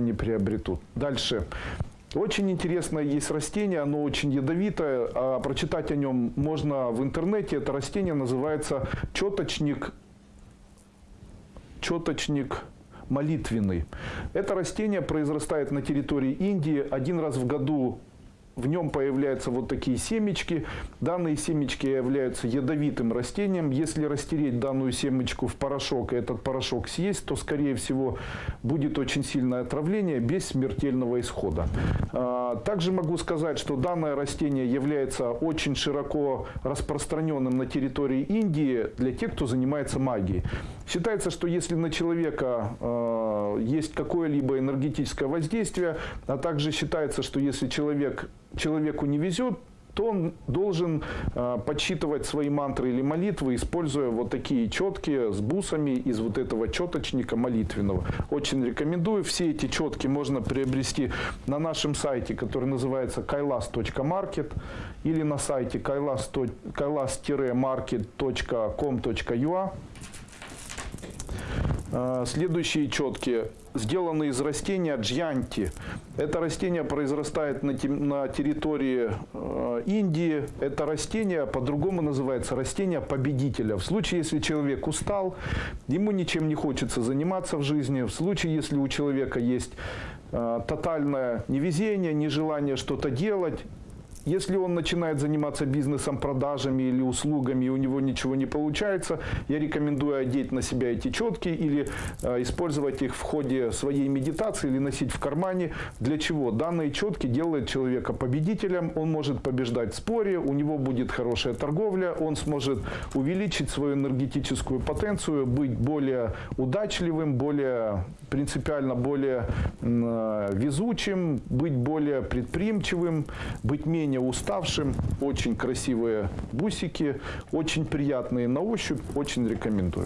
не приобретут. Дальше. Очень интересное есть растение, оно очень ядовитое, а прочитать о нем можно в интернете. Это растение называется четочник, четочник молитвенный. Это растение произрастает на территории Индии. Один раз в году в нем появляются вот такие семечки. Данные семечки являются ядовитым растением. Если растереть данную семечку в порошок и этот порошок съесть, то, скорее всего, будет очень сильное отравление без смертельного исхода. А, также могу сказать, что данное растение является очень широко распространенным на территории Индии для тех, кто занимается магией. Считается, что если на человека э, есть какое-либо энергетическое воздействие, а также считается, что если человек, человеку не везет, то он должен э, подсчитывать свои мантры или молитвы, используя вот такие четки с бусами из вот этого четочника молитвенного. Очень рекомендую. Все эти четки можно приобрести на нашем сайте, который называется kailas.market или на сайте kailas-market.com.ua. А, Следующие четки сделаны из растения джьянти. Это растение произрастает на, на территории э, Индии. Это растение по-другому называется растение победителя. В случае, если человек устал, ему ничем не хочется заниматься в жизни, в случае, если у человека есть э, тотальное невезение, нежелание что-то делать, если он начинает заниматься бизнесом, продажами или услугами, и у него ничего не получается, я рекомендую одеть на себя эти четки или э, использовать их в ходе своей медитации или носить в кармане. Для чего? Данные четки делают человека победителем, он может побеждать в споре, у него будет хорошая торговля, он сможет увеличить свою энергетическую потенцию, быть более удачливым, более принципиально более э, везучим, быть более предприимчивым, быть менее уставшим. Очень красивые бусики, очень приятные на ощупь, очень рекомендую.